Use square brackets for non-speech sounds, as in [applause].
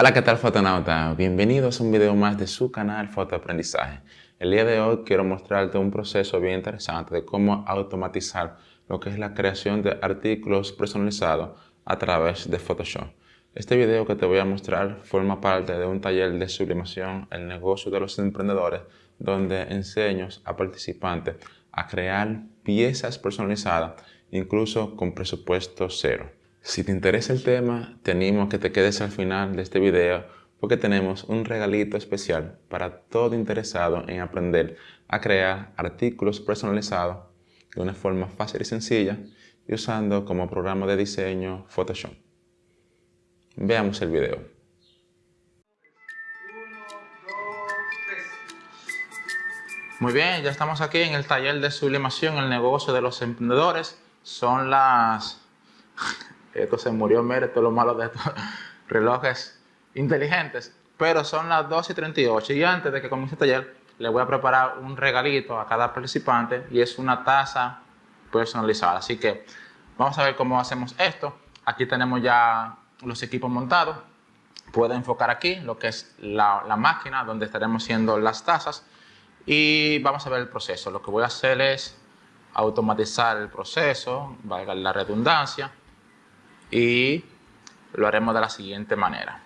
Hola, ¿qué tal fotonauta? Bienvenidos a un video más de su canal Fotoaprendizaje. El día de hoy quiero mostrarte un proceso bien interesante de cómo automatizar lo que es la creación de artículos personalizados a través de Photoshop. Este video que te voy a mostrar forma parte de un taller de sublimación El negocio de los emprendedores donde enseño a participantes a crear piezas personalizadas incluso con presupuesto cero. Si te interesa el tema, te animo a que te quedes al final de este video porque tenemos un regalito especial para todo interesado en aprender a crear artículos personalizados de una forma fácil y sencilla y usando como programa de diseño Photoshop. Veamos el video. Muy bien, ya estamos aquí en el taller de sublimación, el negocio de los emprendedores. Son las esto se murió, mire, todo lo malo de estos [laughs] relojes inteligentes. Pero son las 2 y 38 y antes de que comience el taller, le voy a preparar un regalito a cada participante y es una taza personalizada. Así que vamos a ver cómo hacemos esto. Aquí tenemos ya los equipos montados. Puedo enfocar aquí lo que es la, la máquina donde estaremos haciendo las tazas y vamos a ver el proceso. Lo que voy a hacer es automatizar el proceso, valga la redundancia y lo haremos de la siguiente manera.